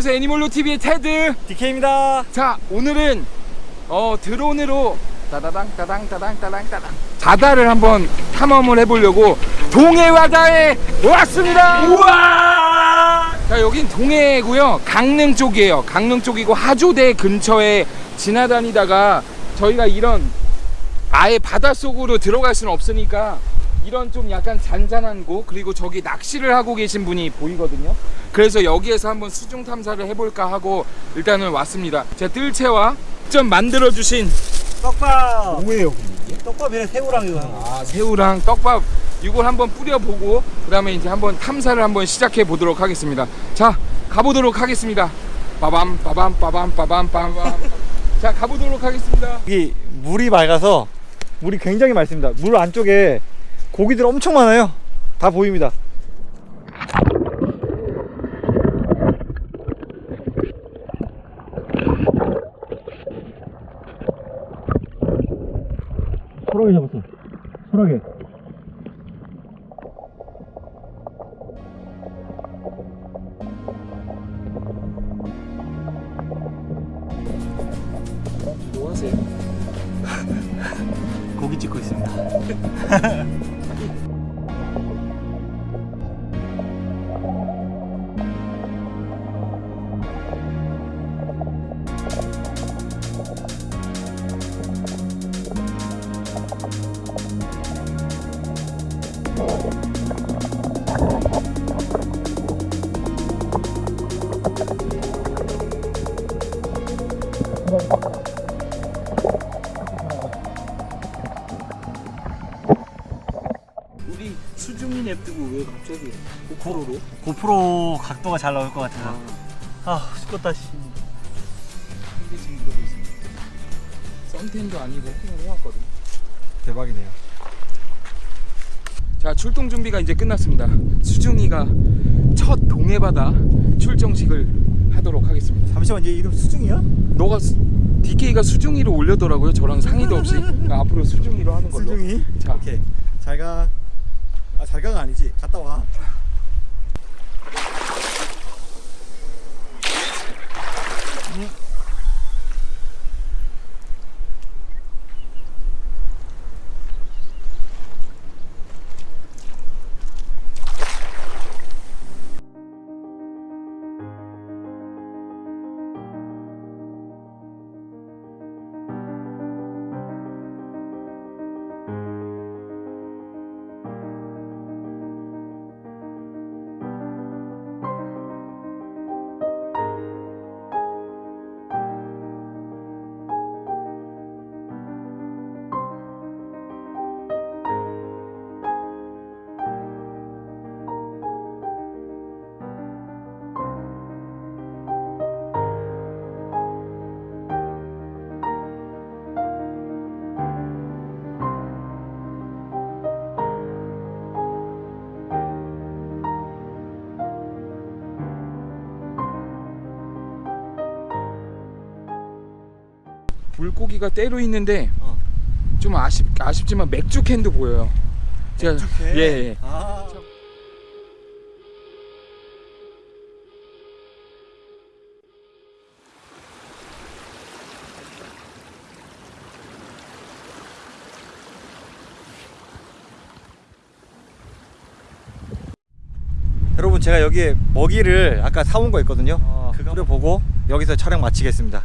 안녕하세요 애니멀로 TV의 테드. DK입니다. 자 오늘은 어 드론으로 따다당 따당 따당 따당 따당 바다를 한번 탐험을 해보려고 동해 바다에 왔습니다. 우와! 자 여긴 동해고요 강릉 쪽이에요 강릉 쪽이고 하조대 근처에 지나다니다가 저희가 이런 아예 바닷속으로 들어갈 수는 없으니까 이런 좀 약간 잔잔한 곳 그리고 저기 낚시를 하고 계신 분이 보이거든요 그래서 여기에서 한번 수중 탐사를 해볼까 하고 일단은 왔습니다 제 뜰채와 좀 만들어주신 떡밥. 뭐예요? 떡밥이랑 새우랑 이거. 아 새우랑 떡밥 이걸 한번 뿌려보고 그 다음에 이제 한번 탐사를 한번 시작해 보도록 하겠습니다 자 가보도록 하겠습니다 빠밤 빠밤 빠밤 빠밤 빠밤 자 가보도록 하겠습니다 여기 물이 맑아서 물이 굉장히 맑습니다. 물 안쪽에 고기들 엄청 많아요. 다 보입니다. 소라게 잡았어. 소라게. 뭐 하세요? 고기 찍고 있습니다. 우리 수중이 냅두고 왜 갑자기 고프로로? 고 프로 각도가 잘 나올 것 같아서. 아, 죽겠다, 씨. 근데 지금 이러고 있습니다 썬텐도 아니고 그냥 해왔거든 대박이네요. 자 출동 준비가 이제 끝났습니다 수중이가 첫 동해바다 출정식을 하도록 하겠습니다 잠시만, 얘 이름 수중이야? 너가 수, DK가 수중이로 올려더라고요 저랑 상의도 없이 그러니까 앞으로 수중이로 하는 걸로 수중이? 자 오케이. 잘 가. 아, 잘 가가 아니지. 갔다 와. 물고기가 때로 있는데 어. 좀 아쉽 아쉽지만 맥주 캔도 보여요. 제가 이렇게. 예, 예. 아. 여러분 제가 여기에 먹이를 아까 사온 거 있거든요. 아, 그거 뿌려보고 여기서 촬영 마치겠습니다.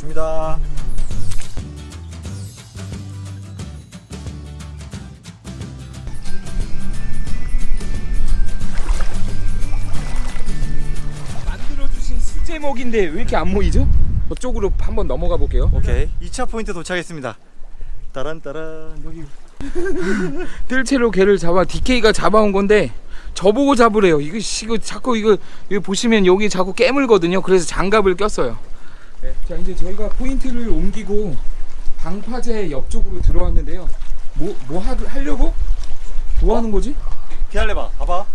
줍니다. 만들어주신 수제목인데 왜 이렇게 안 모이죠? 저쪽으로 한번 넘어가 볼게요. 오케이 2차 포인트 도착했습니다. 따란 따란 여기 뜰채로 개를 잡아 DK가 잡아온 건데 저보고 잡으래요. 이거 씨, 이거 자꾸 이거, 이거 보시면 여기 자꾸 깨물거든요. 그래서 장갑을 꼈어요. 네. 자 이제 저희가 포인트를 옮기고 방파제 옆쪽으로 들어왔는데요 뭐, 뭐 하, 하려고? 뭐 하는 거지? 기다려봐 봐봐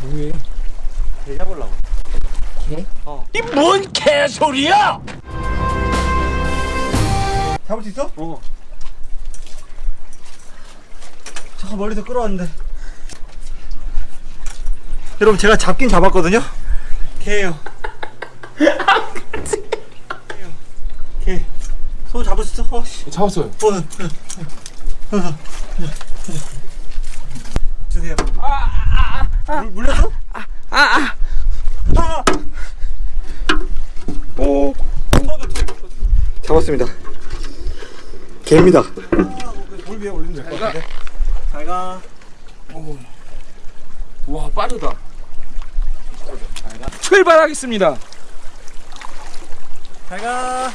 뭐해? 개 잡으려고 개? 어이 뭔 개소리야! 잡을 수 있어? 어. 저 멀리서 끌어왔는데. 여러분 제가 잡긴 잡았거든요. 개예요. 개. 손 잡을 수 있어? 어, 씨. 잡았어요. 어, 어, 어. 주세요. 물, 물렸어? 아, 아, 아. 오. 잡았습니다. 개입니다. 물 위에 올리면 될것 같은데. 잘 가. 와 빠르다. 출발하겠습니다. 잘 가.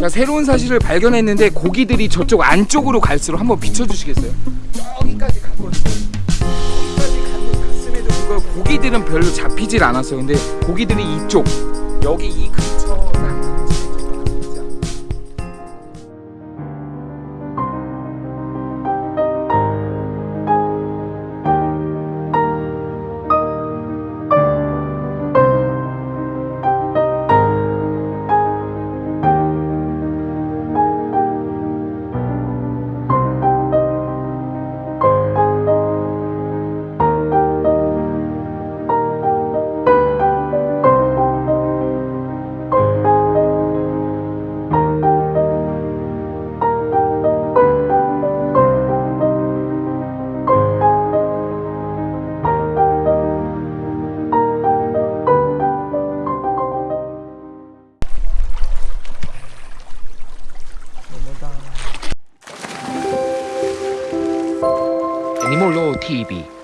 자 새로운 사실을 발견했는데 고기들이 저쪽 안쪽으로 갈수록 한번 비춰주시겠어요? 저기까지 갔거든요. 저기까지 갔음에도 불구하고 고기들은 별로 잡히질 않았어요. 근데 고기들이 이쪽 여기 이 애니몰로 TV